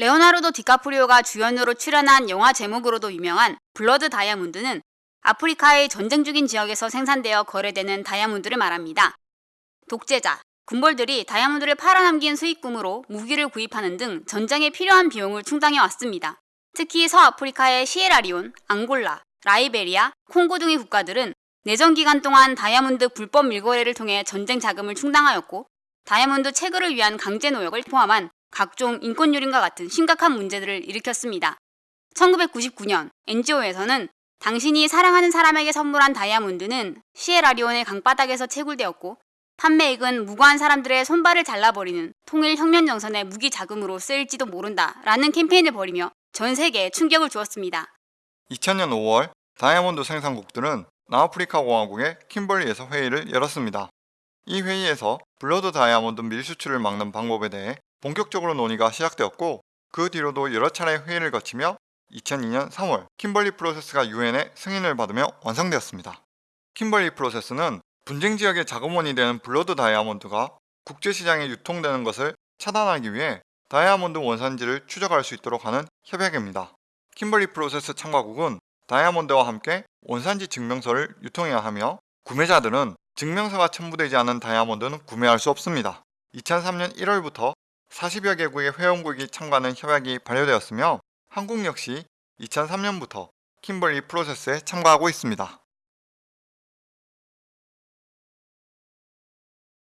레오나르도 디카프리오가 주연으로 출연한 영화 제목으로도 유명한 블러드 다이아몬드는 아프리카의 전쟁 중인 지역에서 생산되어 거래되는 다이아몬드를 말합니다. 독재자, 군벌들이 다이아몬드를 팔아 남긴 수익금으로 무기를 구입하는 등 전쟁에 필요한 비용을 충당해 왔습니다. 특히 서아프리카의 시에라리온, 앙골라, 라이베리아, 콩고 등의 국가들은 내전 기간 동안 다이아몬드 불법 밀거래를 통해 전쟁 자금을 충당하였고 다이아몬드 채굴을 위한 강제 노역을 포함한 각종 인권 유린과 같은 심각한 문제들을 일으켰습니다. 1999년 NGO에서는 당신이 사랑하는 사람에게 선물한 다이아몬드는 시에라리온의 강바닥에서 채굴되었고 판매액은 무고한 사람들의 손발을 잘라버리는 통일 혁명 정선의 무기 자금으로 쓰일지도 모른다 라는 캠페인을 벌이며 전 세계에 충격을 주었습니다. 2000년 5월 다이아몬드 생산국들은 남아프리카 공화국의 킴벌리에서 회의를 열었습니다. 이 회의에서 블러드 다이아몬드 밀수출을 막는 방법에 대해 본격적으로 논의가 시작되었고 그 뒤로도 여러 차례 회의를 거치며 2002년 3월 킴벌리 프로세스가 유엔의 승인을 받으며 완성되었습니다. 킴벌리 프로세스는 분쟁 지역의 자금원이 되는 블러드 다이아몬드가 국제시장에 유통되는 것을 차단하기 위해 다이아몬드 원산지를 추적할 수 있도록 하는 협약입니다. 킴벌리 프로세스 참가국은 다이아몬드와 함께 원산지 증명서를 유통해야 하며 구매자들은 증명서가 첨부되지 않은 다이아몬드는 구매할 수 없습니다. 2003년 1월부터 40여 개국의 회원국이 참가하는 협약이 발효되었으며 한국 역시 2003년부터 킴벌리 프로세스에 참가하고 있습니다.